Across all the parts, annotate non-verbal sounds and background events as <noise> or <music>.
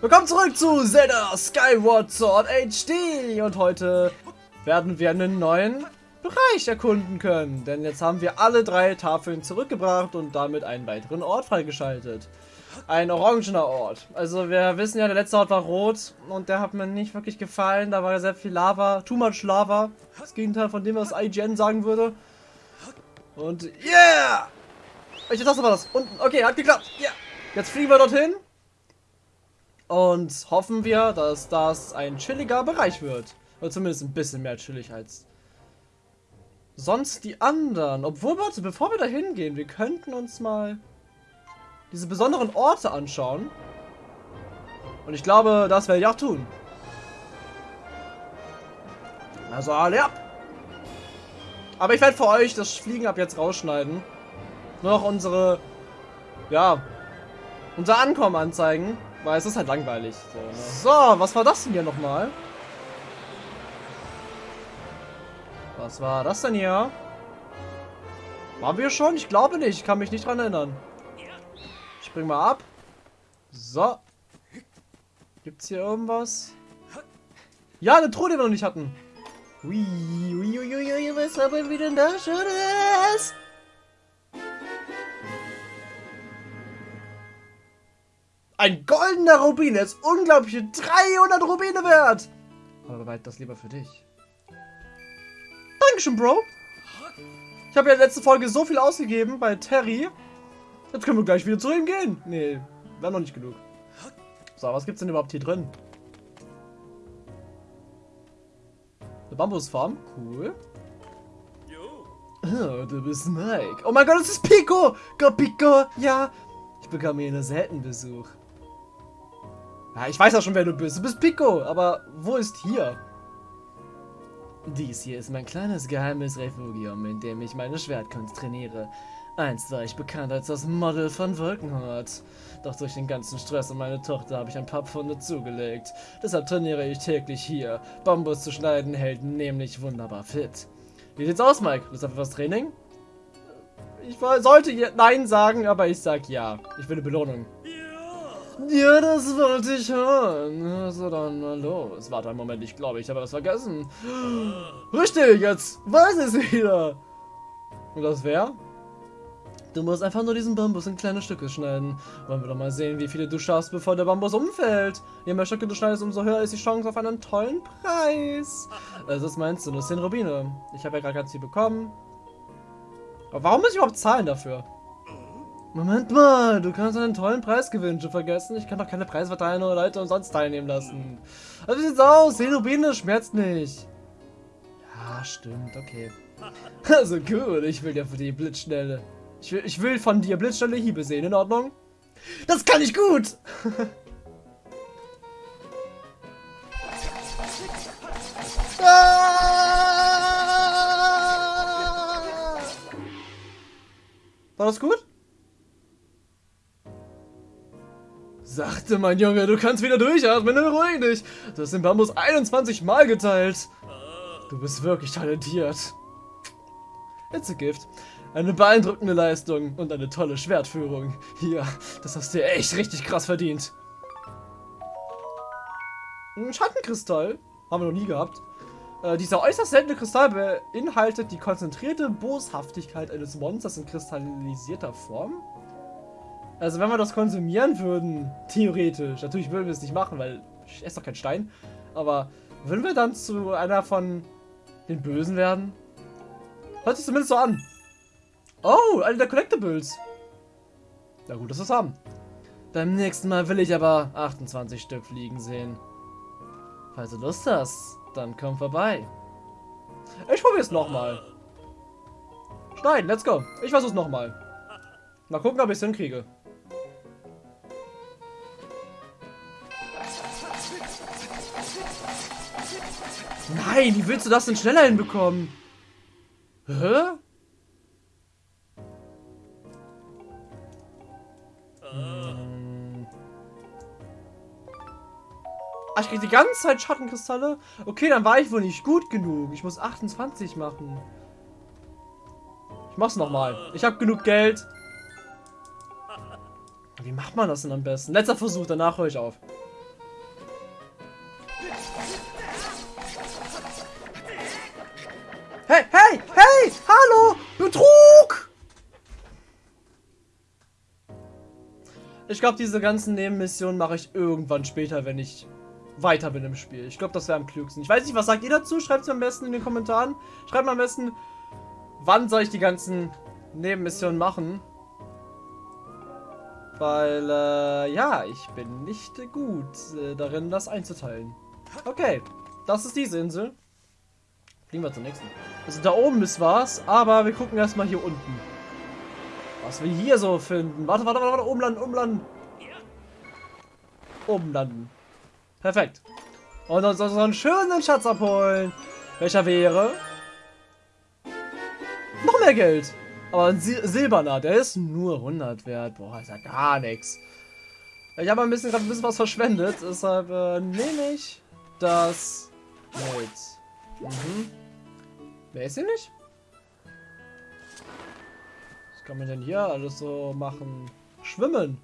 Willkommen zurück zu Zelda Skyward Sword HD und heute werden wir einen neuen Bereich erkunden können, denn jetzt haben wir alle drei Tafeln zurückgebracht und damit einen weiteren Ort freigeschaltet. Ein orangener Ort. Also wir wissen ja, der letzte Ort war rot und der hat mir nicht wirklich gefallen. Da war sehr viel Lava, too much Lava. Das Gegenteil von dem, was IGN sagen würde. Und yeah! Welche Taste war das? Unten. Okay, hat geklappt. Ja. Yeah. Jetzt fliegen wir dorthin. Und hoffen wir, dass das ein chilliger Bereich wird. Oder zumindest ein bisschen mehr chillig als sonst die anderen. Obwohl, warte, bevor wir da hingehen, wir könnten uns mal diese besonderen Orte anschauen. Und ich glaube, das werde ich auch tun. Also alle ab! Aber ich werde für euch das Fliegen ab jetzt rausschneiden. Nur noch unsere, ja, unser Ankommen anzeigen. Weil es ist halt langweilig. So, ne? so, was war das denn hier nochmal? Was war das denn hier? Waren wir schon? Ich glaube nicht. Ich kann mich nicht dran erinnern. Ich spring mal ab. So. Gibt's hier irgendwas? Ja, eine Truhe, die wir noch nicht hatten. Ui, ui, ui, ui, ui, was haben wir denn da Schönes? Ein goldener Rubin ist unglaubliche 300 Rubine wert. Aber bewahrt das lieber für dich. Dankeschön, Bro. Ich habe ja letzte Folge so viel ausgegeben bei Terry. Jetzt können wir gleich wieder zu ihm gehen. Nee, wäre noch nicht genug. So, was gibt's denn überhaupt hier drin? Eine Bambusfarm. Cool. Oh, du bist Mike. Oh mein Gott, das ist Pico. Go Pico. Ja. Ich bekam hier einen seltenen Besuch. Ja, ich weiß auch schon, wer du bist. Du bist Pico. Aber wo ist hier? Dies hier ist mein kleines geheimes Refugium, in dem ich meine Schwertkunst trainiere. Einst war ich bekannt als das Model von Wolkenhort. Doch durch den ganzen Stress um meine Tochter habe ich ein paar Pfunde zugelegt. Deshalb trainiere ich täglich hier. Bambus zu schneiden hält nämlich wunderbar fit. Wie sieht's aus, Mike? Lust auf etwas Training? Ich sollte Nein sagen, aber ich sag ja. Ich will eine Belohnung. Ja, das wollte ich hören. Also dann mal los. Warte einen Moment, ich glaube, ich habe was vergessen. Richtig, jetzt weiß ich es wieder. Und das wäre? Du musst einfach nur diesen Bambus in kleine Stücke schneiden. Wollen wir doch mal sehen, wie viele du schaffst, bevor der Bambus umfällt. Je mehr Stücke du schneidest, umso höher ist die Chance auf einen tollen Preis. Also, was meinst du? Das sind Rubine. Ich habe ja gerade ganz viel bekommen. Aber warum muss ich überhaupt zahlen dafür? Moment mal, du kannst einen tollen Preis gewinnen. Schon vergessen? Ich kann doch keine Preise verteilen oder Leute umsonst teilnehmen lassen. Also wie sieht's aus? 10 Rubine schmerzt nicht. Ja, stimmt, okay. <laughs> Also gut, ich will ja für die Blitzschnelle. Ich will, ich will von dir blitzschnelle Hiebe sehen, in Ordnung? Das kann ich gut! <laughs> War das gut? Sagte mein Junge, du kannst wieder durchatmen, beruhig dich. Du hast den Bambus 21 Mal geteilt. Du bist wirklich talentiert. It's a gift. Eine beeindruckende Leistung und eine tolle Schwertführung. Hier, das hast du echt richtig krass verdient. Ein Schattenkristall. Haben wir noch nie gehabt. Äh, dieser äußerst seltene Kristall beinhaltet die konzentrierte Boshaftigkeit eines Monsters in kristallisierter Form. Also wenn wir das konsumieren würden, theoretisch, natürlich würden wir es nicht machen, weil ich esse doch kein Stein, aber würden wir dann zu einer von den Bösen werden? Hört sich zumindest so an. Oh, eine der Collectibles. Na gut, dass wir es haben. Beim nächsten Mal will ich aber 28 Stück fliegen sehen. Falls du Lust hast, dann komm vorbei. Ich probiere es nochmal. Schneiden, let's go. Ich versuch's nochmal. Mal gucken, ob ich es hinkriege. Nein, wie willst du das denn schneller hinbekommen? Hä? Ach, ich krieg die ganze Zeit Schattenkristalle? Okay, dann war ich wohl nicht gut genug. Ich muss 28 machen. Ich mach's nochmal. Ich habe genug Geld. Wie macht man das denn am besten? Letzter Versuch, danach höre ich auf. Ich glaube, diese ganzen Nebenmissionen mache ich irgendwann später, wenn ich weiter bin im Spiel. Ich glaube, das wäre am klügsten. Ich weiß nicht, was sagt ihr dazu? Schreibt es mir am besten in den Kommentaren. Schreibt mir am besten, wann soll ich die ganzen Nebenmissionen machen. Weil, äh, ja, ich bin nicht gut äh, darin, das einzuteilen. Okay, das ist diese Insel. Fliegen wir zur nächsten. Also da oben ist was, aber wir gucken erstmal hier unten. Was wir hier so finden. Warte, warte, warte, warte, umlanden, umlanden. Umlanden. Perfekt. Und uns einen schönen Schatz abholen. Welcher wäre? Noch mehr Geld. Aber ein Sil silberner, der ist nur 100 wert. Boah, ist ja gar nichts. Ich habe ein bisschen gerade ein bisschen was verschwendet, deshalb äh, nehme ich das mit. Mhm. Wer ist hier nicht? Kann man denn hier alles so machen? Schwimmen.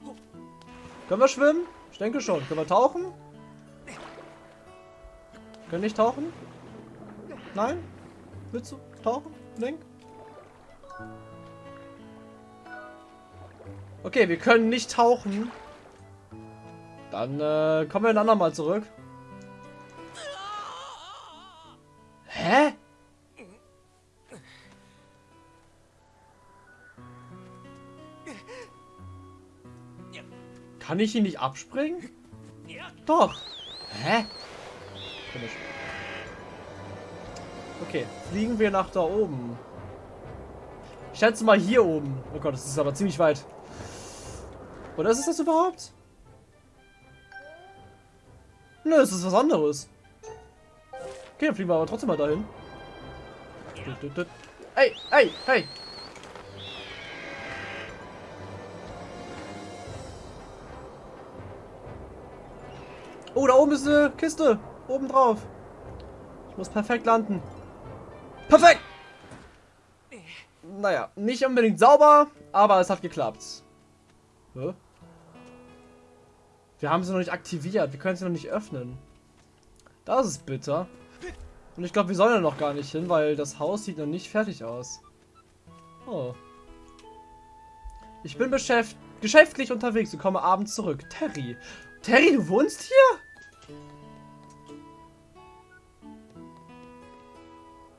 Können wir schwimmen? Ich denke schon. Können wir tauchen? Können nicht tauchen? Nein? Willst du tauchen, Link? Okay, wir können nicht tauchen. Dann äh, kommen wir ein andermal zurück. Kann ich ihn nicht abspringen? Doch. Hä? Komisch. Okay, fliegen wir nach da oben. Ich schätze mal hier oben. Oh Gott, das ist aber ziemlich weit. Oder ist es das überhaupt? Nö, es ist was anderes. Okay, dann fliegen wir aber trotzdem mal dahin. Ey, ey, hey! Oh, da oben ist eine Kiste. Oben drauf. Ich muss perfekt landen. Perfekt! Naja, nicht unbedingt sauber, aber es hat geklappt. Hä? Wir haben sie noch nicht aktiviert. Wir können sie noch nicht öffnen. Das ist bitter. Und ich glaube, wir sollen ja noch gar nicht hin, weil das Haus sieht noch nicht fertig aus. Oh. Ich bin beschäft geschäftlich unterwegs und komme abends zurück. Terry. Terry, du wohnst hier?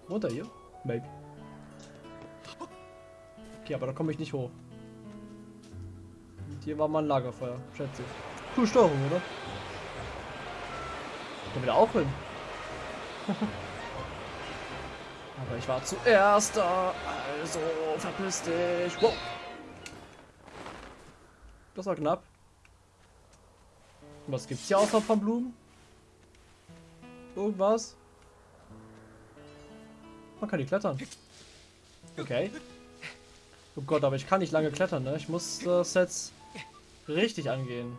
Wohnt er hier? Maybe. Okay, aber da komme ich nicht hoch. Hier war mal ein Lagerfeuer, schätze ich. Cool Steuerung, oder? Da auch hin? <laughs> Aber ich war zuerst da, also verpiss dich. Wow. Das war knapp. Was gibt's hier außer von Blumen? Irgendwas? Man kann die klettern. Okay. Oh Gott, aber ich kann nicht lange klettern, ne? Ich muss das jetzt richtig angehen.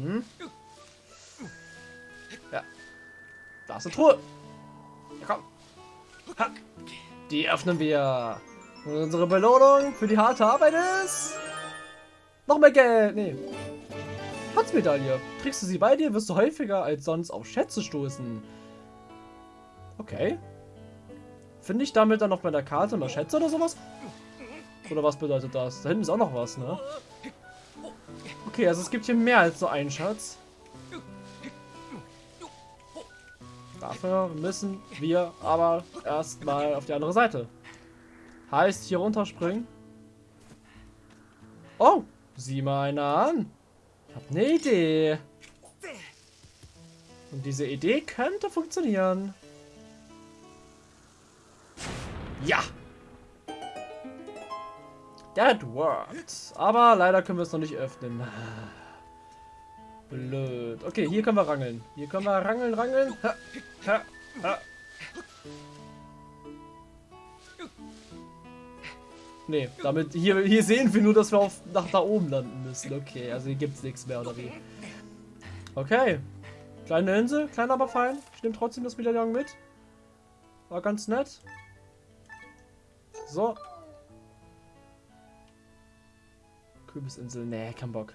Mhm. Ja. Da ist eine Truhe. Ja, komm. Ha. Die öffnen wir. Und unsere Belohnung für die harte Arbeit ist... Noch mehr Geld. Nee. Schatzmedaille. Trägst du sie bei dir, wirst du häufiger als sonst auf Schätze stoßen. Okay. Finde ich damit dann auf meiner Karte mal Schätze oder sowas? Oder was bedeutet das? Da hinten ist auch noch was, ne? Okay, also es gibt hier mehr als so einen Schatz. Dafür müssen wir aber erstmal auf die andere Seite. Heißt, hier runterspringen. Oh, sieh mal einer an. Ich habe eine Idee. Und diese Idee könnte funktionieren. Ja! That worked. Aber leider können wir es noch nicht öffnen. Blöd. Okay, hier können wir rangeln. Hier können wir rangeln, rangeln. Nee, damit hier, hier sehen wir nur, dass wir auf, nach da oben landen müssen. Okay, also hier gibt es nichts mehr, oder wie? Okay. Kleine Insel, klein aber fein. Ich nehme trotzdem das Medaillon mit. War ganz nett. So, Kürbisinsel. Nee, kein Bock.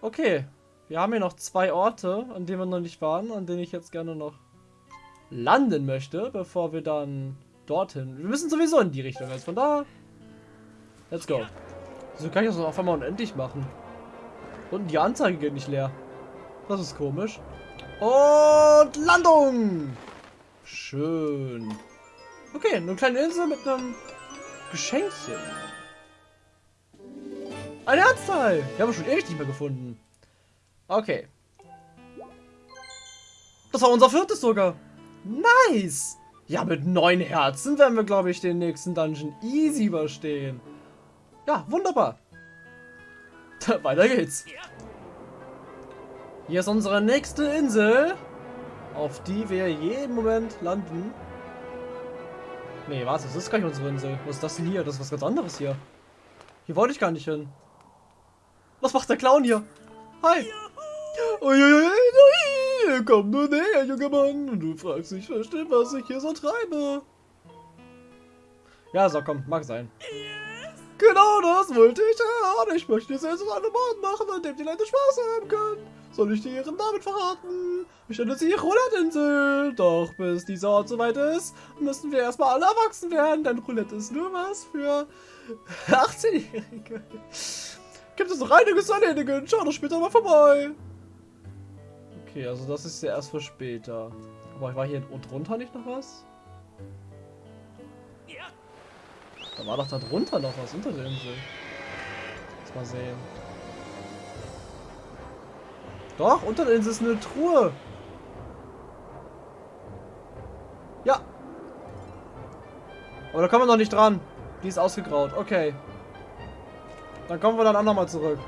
Okay. Wir haben hier noch zwei Orte, an denen wir noch nicht waren, an denen ich jetzt gerne noch landen möchte, bevor wir dann dorthin. Wir müssen sowieso in die Richtung. Also von da. Let's go. So kann ich das auf einmal unendlich machen. Und die Anzeige geht nicht leer. Das ist komisch. Und Landung! Schön. Okay, eine kleine Insel mit einem Geschenkchen. Ein Herzteil! Wir haben schon ewig nicht mehr gefunden. Okay. Das war unser viertes sogar. Nice! Ja, mit neun Herzen werden wir, glaube ich, den nächsten Dungeon easy überstehen. Ja, wunderbar. <laughs> Weiter geht's. Hier ist unsere nächste Insel, auf die wir jeden Moment landen. Nee, was? Das ist gar nicht unsere Insel. Was ist das denn hier? Das ist was ganz anderes hier. Hier wollte ich gar nicht hin. Was macht der Clown hier? Hi. Uiuiui, komm nur näher, junger Mann. Und du fragst dich bestimmt, was ich hier so treibe. Ja, so, komm, mag sein. Genau das wollte ich hören. Ich möchte jetzt an einem Ort machen, an dem die Leute Spaß haben können. Soll ich dir ihren Namen verraten? Ich nenne sie Roulette-Insel. Doch bis dieser Ort soweit ist, müssen wir erstmal alle erwachsen werden, denn Roulette ist nur was für <laughs> 18-Jährige. Gibt es noch einiges zu erledigen? Schau doch später mal vorbei. Okay, also das ist ja erst für später. Aber war hier drunter nicht noch was? Da war doch da drunter noch was unter der Insel. Lass mal sehen. Doch, unter Insel ist eine Truhe. Ja. Aber da kommen wir noch nicht dran. Die ist ausgegraut. Okay. Dann kommen wir dann auch nochmal zurück.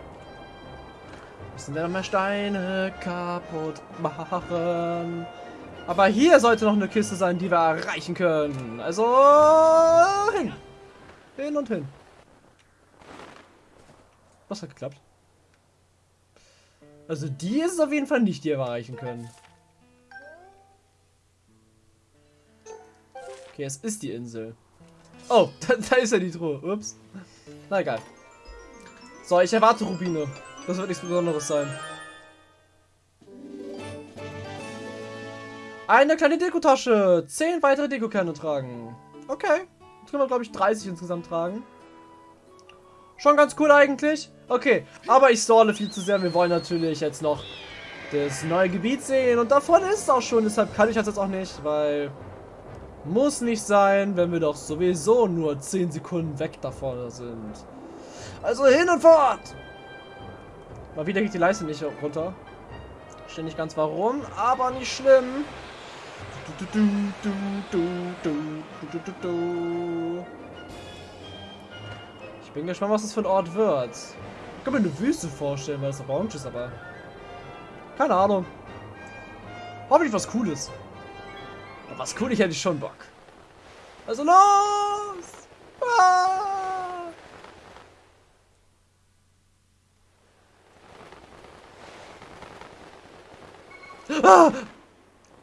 Müssen wir nochmal Steine kaputt machen. Aber hier sollte noch eine Kiste sein, die wir erreichen können. Also hin. Hin und hin. Was hat geklappt? Also die ist es auf jeden Fall nicht, die wir erreichen können. Okay, es ist die Insel. Oh, <laughs> da, da ist ja die Truhe. Ups. Na egal. So, ich erwarte Rubine. Das wird nichts Besonderes sein. Eine kleine Dekotasche. Zehn weitere Dekokerne tragen. Okay. Jetzt können wir, glaube ich, 30 insgesamt tragen. Schon ganz cool eigentlich. Okay, aber ich stole viel zu sehr. Wir wollen natürlich jetzt noch das neue Gebiet sehen. Und davon ist es auch schon. Deshalb kann ich das jetzt auch nicht, weil... Muss nicht sein, wenn wir doch sowieso nur 10 Sekunden weg davon sind. Also hin und fort! Mal wieder geht die Leiste nicht runter. Verstehe nicht ganz warum, aber nicht schlimm. Ich bin gespannt, was das für ein Ort wird. Ich kann mir eine Wüste vorstellen, weil es orange ist, aber... Keine Ahnung. Hoffentlich was Cooles. Aber was Cooles hätte ich schon Bock. Also los! Ah! Ah!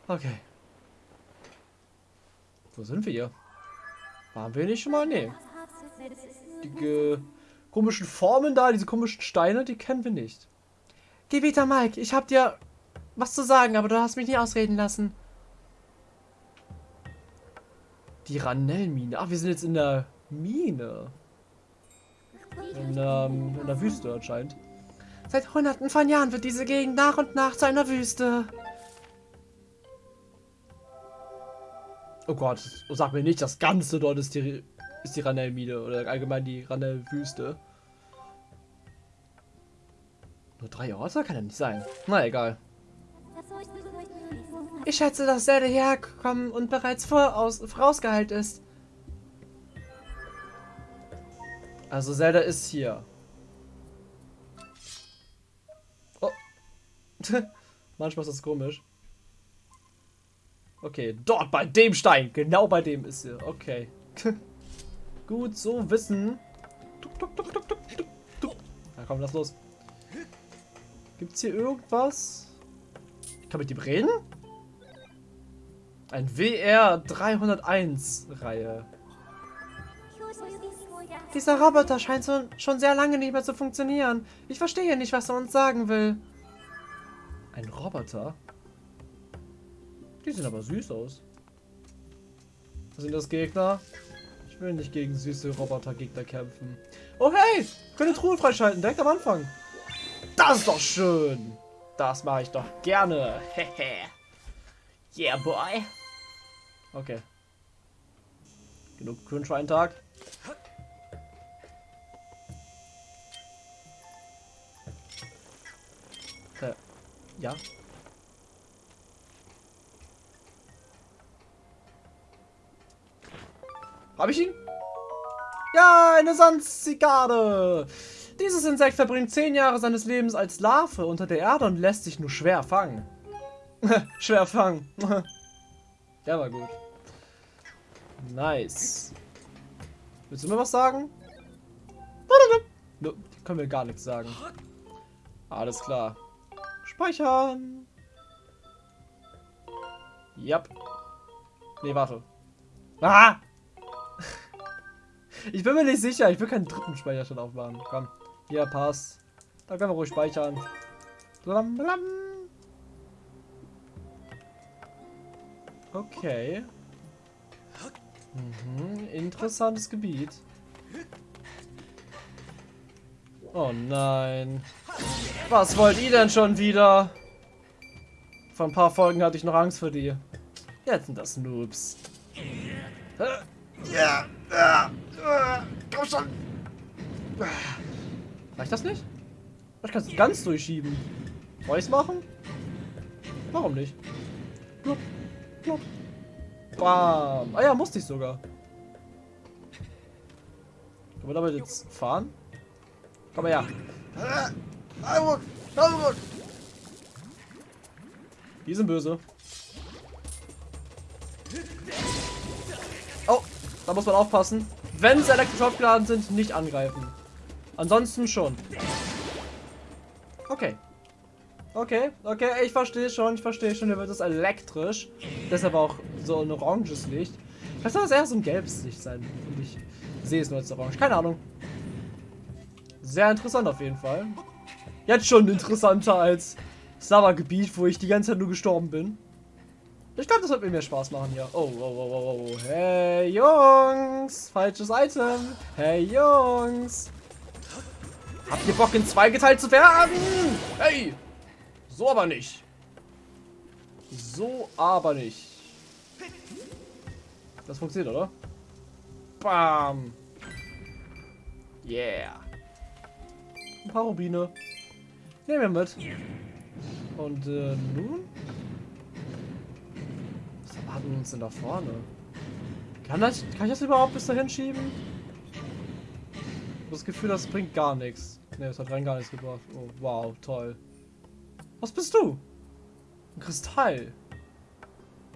Okay. Wo sind wir hier? Waren wir nicht schon mal? Nee. Die komischen Formen da, diese komischen Steine, die kennen wir nicht. Gebieter Mike, ich hab dir was zu sagen, aber du hast mich nicht ausreden lassen. Die Ranellmine. Ach, wir sind jetzt in der Mine. In, ähm, in der Wüste anscheinend. Seit hunderten von Jahren wird diese Gegend nach und nach zu einer Wüste. Oh Gott, sag mir nicht, das Ganze dort ist die, ist die Ranell-Mine oder allgemein die Ranell-Wüste. Nur drei Orte? Kann ja nicht sein. Na egal. Ich schätze, dass Zelda hierher gekommen und bereits voraus, vorausgeheilt ist. Also Zelda ist hier. Oh. <laughs> Manchmal ist das komisch. Okay, dort bei dem Stein. Genau bei dem ist sie. Okay. <laughs> Gut, so wissen. Na komm, lass los. Gibt's hier irgendwas? Ich kann mit dem reden? Ein WR 301 Reihe. Dieser Roboter scheint so, schon sehr lange nicht mehr zu funktionieren. Ich verstehe nicht, was er uns sagen will. Ein Roboter? Die sehen aber süß aus. Sind das Gegner? Will nicht gegen süße Roboter-Gegner kämpfen. Oh hey! Können Truhe freischalten, direkt am Anfang. Das ist doch schön. Das mache ich doch gerne. Hehe. <laughs> yeah, boy. Okay. Genug Grün für einen Tag. Äh, ja. Habe ich ihn? Ja, eine Sandzikade. Dieses Insekt verbringt zehn Jahre seines Lebens als Larve unter der Erde und lässt sich nur schwer fangen. <laughs> schwer fangen. <laughs> ja, war gut. Nice. Willst du mir was sagen? No, können wir gar nichts sagen. Alles klar. Speichern. Yep. Nee, warte. Ah! Ich bin mir nicht sicher. Ich will keinen dritten Speicherstand aufmachen. Komm. Hier, passt. Da können wir ruhig speichern. Blam, blam. Okay. Mhm, interessantes Gebiet. Oh nein. Was wollt ihr denn schon wieder? Vor ein paar Folgen hatte ich noch Angst vor dir. Jetzt sind das Noobs. Ja, ja, komm schon. Reicht das nicht? Ich kann es ganz durchschieben. Soll ich machen? Warum nicht? Plupp, plupp. Bam. Ah ja, musste ich sogar. Können wir damit jetzt fahren? Komm mal her. Die sind böse. Oh, da muss man aufpassen. Wenn sie elektrisch aufgeladen sind, nicht angreifen. Ansonsten schon. Okay. Okay, okay, ich verstehe schon, ich verstehe schon, hier wird es elektrisch. Deshalb auch so ein oranges Licht. Vielleicht soll das eher so ein gelbes Licht sein. Und ich sehe es nur als orange. Keine Ahnung. Sehr interessant auf jeden Fall. Jetzt schon interessanter als das Lava-Gebiet, wo ich die ganze Zeit nur gestorben bin. Ich glaube, das wird mir mehr Spaß machen hier. Oh, oh, oh, oh, oh. Hey, Jungs. Falsches Item. Hey, Jungs. Habt ihr Bock, in zwei geteilt zu werden? Hey. So aber nicht. So aber nicht. Das funktioniert, oder? Bam. Yeah. Ein paar Rubine. Nehmen wir mit. Und äh, nun? Wir uns denn da vorne? Kann, das, kann ich das überhaupt bis dahin schieben? Das Gefühl, das bringt gar nichts. Ne, das hat rein gar nichts gebracht. Oh, wow, toll. Was bist du? Ein Kristall.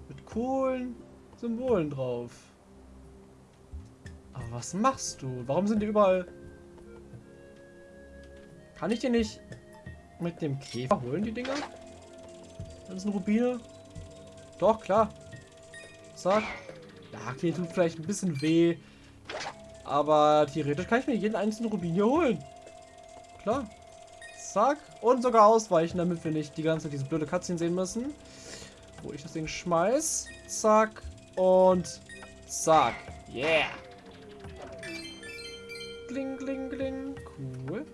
Mit coolen Symbolen drauf. Aber was machst du? Warum sind die überall... Kann ich die nicht mit dem Käfer holen, die Dinger? Das sind Rubine. Doch, klar. Zack. Ja, okay, tut vielleicht ein bisschen weh. Aber theoretisch kann ich mir jeden einzelnen Rubin hier holen. Klar. Zack. Und sogar ausweichen, damit wir nicht die ganze Zeit diese blöde Cutscene sehen müssen. Wo ich das Ding schmeiß. Zack. Und zack. Yeah. Kling, kling, kling. Cool.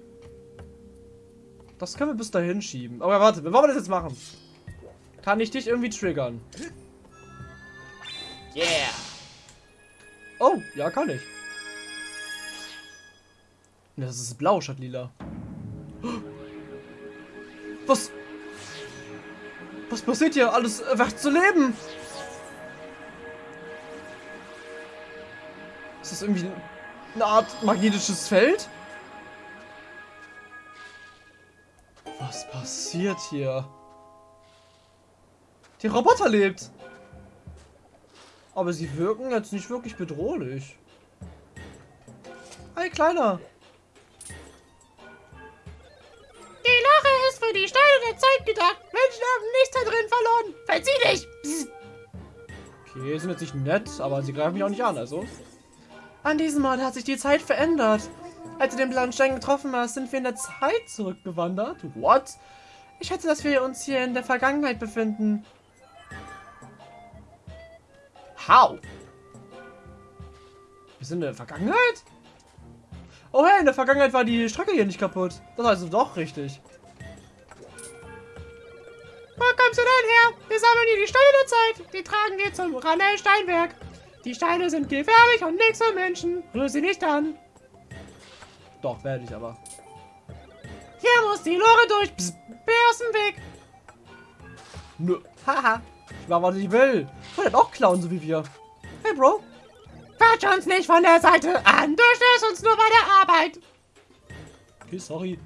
Das können wir bis dahin schieben. Aber warte, wie wollen wir das jetzt machen? Kann ich dich irgendwie triggern? Yeah. Oh, ja, kann ich. Das ist blau statt lila. Was? Was passiert hier? Alles erwacht zu leben. Ist das irgendwie eine Art magnetisches Feld? Was passiert hier? Die Roboter lebt. Aber sie wirken jetzt nicht wirklich bedrohlich. Hey, Kleiner. für die Steine der Zeit gedacht. Menschen haben nichts da drin verloren. Verzieh dich! Psst. Okay, sind jetzt nicht nett, aber sie greifen mich auch nicht an, also. An diesem Ort hat sich die Zeit verändert. Als du den blauen Stein getroffen hast, sind wir in der Zeit zurückgewandert. What? Ich schätze, dass wir uns hier in der Vergangenheit befinden. How? Wir sind in der Vergangenheit? Oh hey, in der Vergangenheit war die Strecke hier nicht kaputt. Das heißt doch richtig. Wo kommst du denn her? Wir sammeln hier die Steine der Zeit. Die tragen wir zum Ranel Steinwerk. Die Steine sind gefährlich und nichts für Menschen. Rühr sie nicht an. Doch, werde ich aber. Hier muss die Lore durch. Bär aus dem Weg. Nö. Haha. Ich mach, was ich will. Ich will auch klauen, so wie wir. Hey, Bro. Quatsch uns nicht von der Seite an. Du störst uns nur bei der Arbeit. Okay, sorry.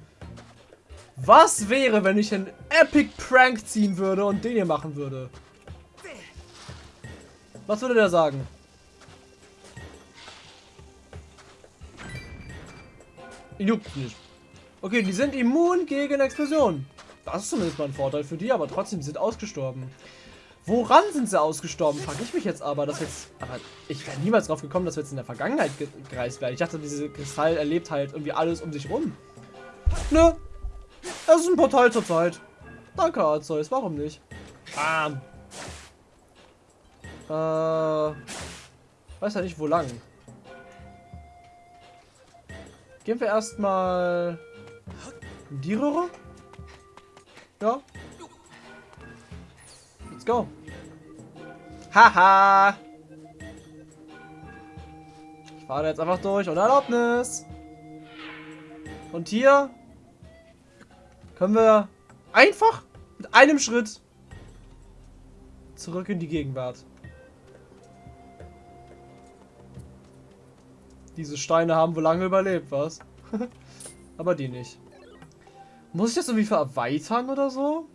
Was wäre, wenn ich einen Epic Prank ziehen würde und den hier machen würde? Was würde der sagen? Juckt nicht. Okay, die sind immun gegen Explosionen. Das ist zumindest mal ein Vorteil für die, aber trotzdem, die sind ausgestorben. Woran sind sie ausgestorben? Frage ich mich jetzt aber, dass jetzt. Aber ich wäre niemals drauf gekommen, dass wir jetzt in der Vergangenheit ge gereist werden. Ich dachte, diese Kristall erlebt halt irgendwie alles um sich rum. Nö. Das ist ein Portal zur Zeit. Danke, Arzeus. Warum nicht? Bam. Äh. Weiß ja nicht, wo lang. Gehen wir erstmal in die Röhre? Ja. Go. Haha. Ich fahre jetzt einfach durch ohne Erlaubnis. Und hier können wir einfach mit einem Schritt zurück in die Gegenwart. Diese Steine haben wohl lange überlebt, was? <laughs> Aber die nicht. Muss ich das irgendwie erweitern oder so?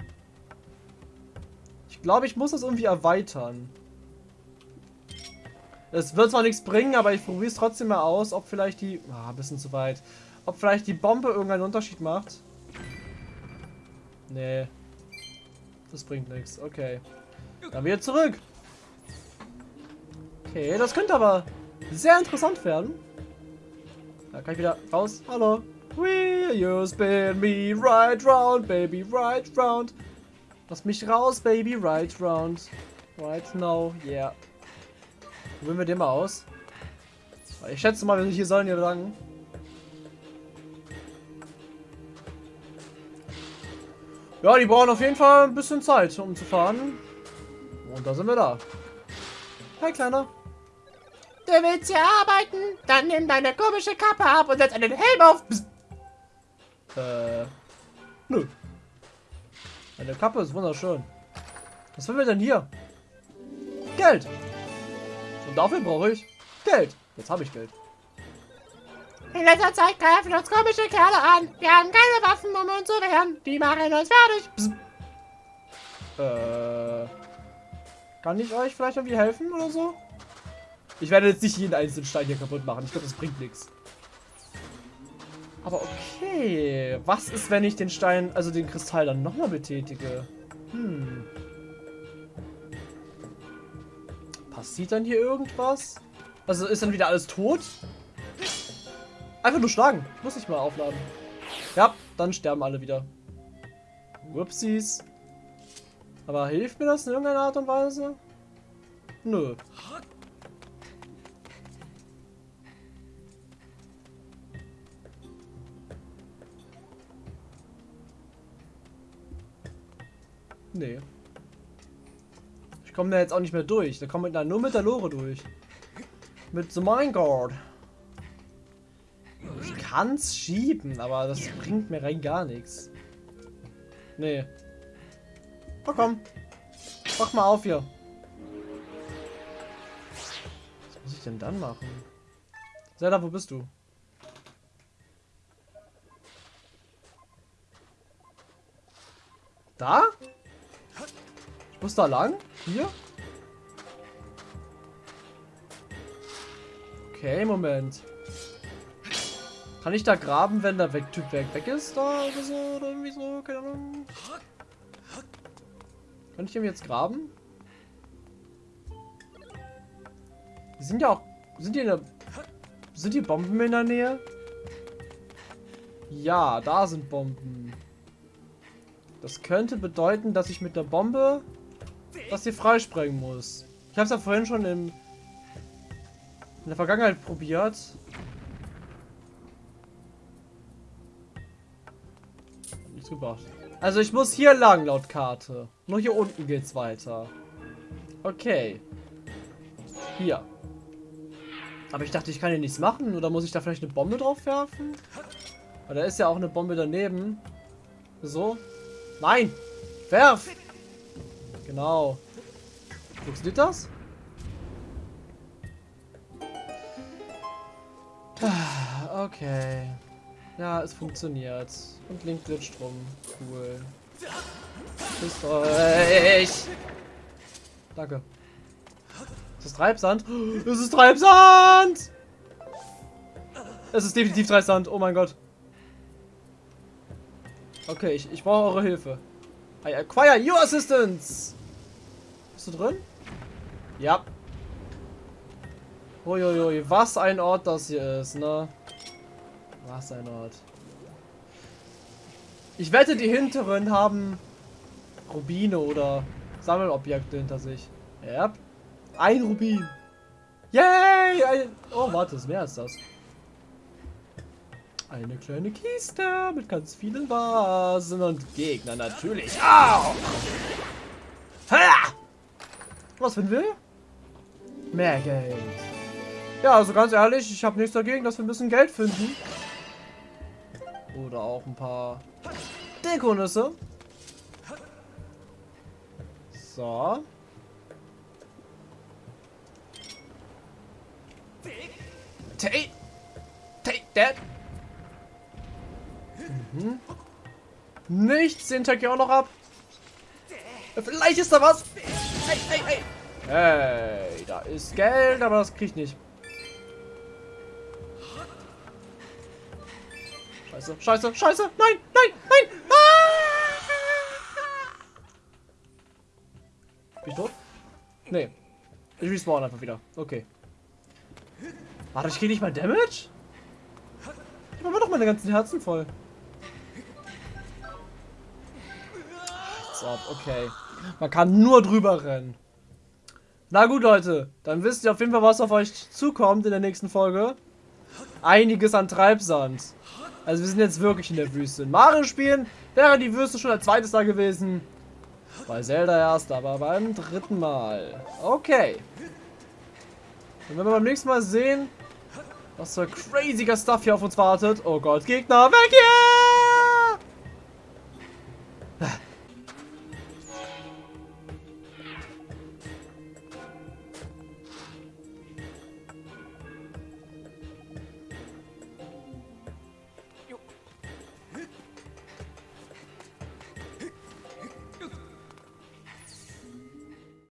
Glaube, ich muss das irgendwie erweitern. Es wird zwar nichts bringen, aber ich probiere es trotzdem mal aus, ob vielleicht die... Ah, ein bisschen zu weit. Ob vielleicht die Bombe irgendeinen Unterschied macht. Nee. Das bringt nichts. Okay. Dann wieder zurück. Okay, das könnte aber sehr interessant werden. Da kann ich wieder raus. Hallo. Will you spin me right round, baby, right round. Lass mich raus, baby, right round. Right now, yeah. Probieren wir den mal aus. Ich schätze mal, wir hier sollen hier lang. Ja, die brauchen auf jeden Fall ein bisschen Zeit, um zu fahren. Und da sind wir da. Hi, Kleiner. Du willst hier arbeiten? Dann nimm deine komische Kappe ab und setz einen Helm auf. Psst. Äh. Nö. Meine Kappe ist wunderschön. Was wollen wir denn hier? Geld. Und dafür brauche ich Geld. Jetzt habe ich Geld. In letzter Zeit greifen uns komische Kerle an. Wir haben keine Waffen, um uns zu wehren. Die machen uns fertig. Psst. Äh. Kann ich euch vielleicht irgendwie helfen oder so? Ich werde jetzt nicht jeden einzelnen Stein hier kaputt machen. Ich glaube, das bringt nichts. Aber okay. Was ist, wenn ich den Stein, also den Kristall dann nochmal betätige? Hm. Passiert dann hier irgendwas? Also ist dann wieder alles tot? Einfach nur schlagen. Muss ich mal aufladen. Ja, dann sterben alle wieder. Whoopsies. Aber hilft mir das in irgendeiner Art und Weise? Nö. Nee. Ich komme da jetzt auch nicht mehr durch. Da kommt da nur mit der Lore durch. Mit The Minecart. Ich kann's schieben, aber das bringt mir rein gar nichts. Nee. Oh komm. Mach mal auf hier. Was muss ich denn dann machen? Zelda, wo bist du? Da? Muss da lang? Hier? Okay, Moment. Kann ich da graben, wenn der Typ weg, weg ist? Da oder so? Oder irgendwie so? Keine Ahnung. Kann ich dem jetzt graben? Die sind ja auch... Sind die in der... Sind die Bomben in der Nähe? Ja, da sind Bomben. Das könnte bedeuten, dass ich mit der Bombe das hier freisprengen muss. Ich habe es ja vorhin schon im, in der Vergangenheit probiert. Nichts gebracht. Also ich muss hier lang, laut Karte. Nur hier unten geht's weiter. Okay. Hier. Aber ich dachte, ich kann hier nichts machen. Oder muss ich da vielleicht eine Bombe drauf werfen? Weil da ist ja auch eine Bombe daneben. So. Nein! Werf! Genau. Funktioniert das? Ah, Okay. Ja, es funktioniert. Und Link glitscht rum. Cool. Küsst euch! Danke. Ist das Treibsand? Es ist Treibsand! Es ist definitiv Treibsand. Oh mein Gott. Okay, ich, ich brauche eure Hilfe. I acquire your assistance! Bist du drin? Ja. Uiuiui, was ein Ort das hier ist, ne? Was ein Ort. Ich wette, die hinteren haben Rubine oder Sammelobjekte hinter sich. Ja. Ein Rubin. Yay! Ein oh, warte, ist mehr als das. Eine kleine Kiste mit ganz vielen Vasen und Gegner natürlich auch. Was finden wir? Mehr Geld. Ja, also ganz ehrlich, ich habe nichts dagegen, dass wir ein bisschen Geld finden. Oder auch ein paar Dekonüsse. So. Take, take that. Mhm. Nichts, den check ich auch noch ab. Vielleicht ist da was. Hey, hey, hey. Hey, da ist Geld, aber das krieg ich nicht. Scheiße, scheiße, scheiße. Nein, nein, nein. Ah! Bin ich tot? Nee. Ich respawn einfach wieder. Okay. Warte, ich krieg nicht mal Damage? Ich mach doch meine ganzen Herzen voll. So, okay. Man kann nur drüber rennen. Na gut, Leute. Dann wisst ihr auf jeden Fall, was auf euch zukommt in der nächsten Folge. Einiges an Treibsand. Also wir sind jetzt wirklich in der Wüste. In Mario spielen wäre die Wüste schon als zweites da gewesen. Bei Zelda erst, aber beim dritten Mal. Okay. Und wenn wir beim nächsten Mal sehen, was für craziger Stuff hier auf uns wartet. Oh Gott, Gegner, weg hier!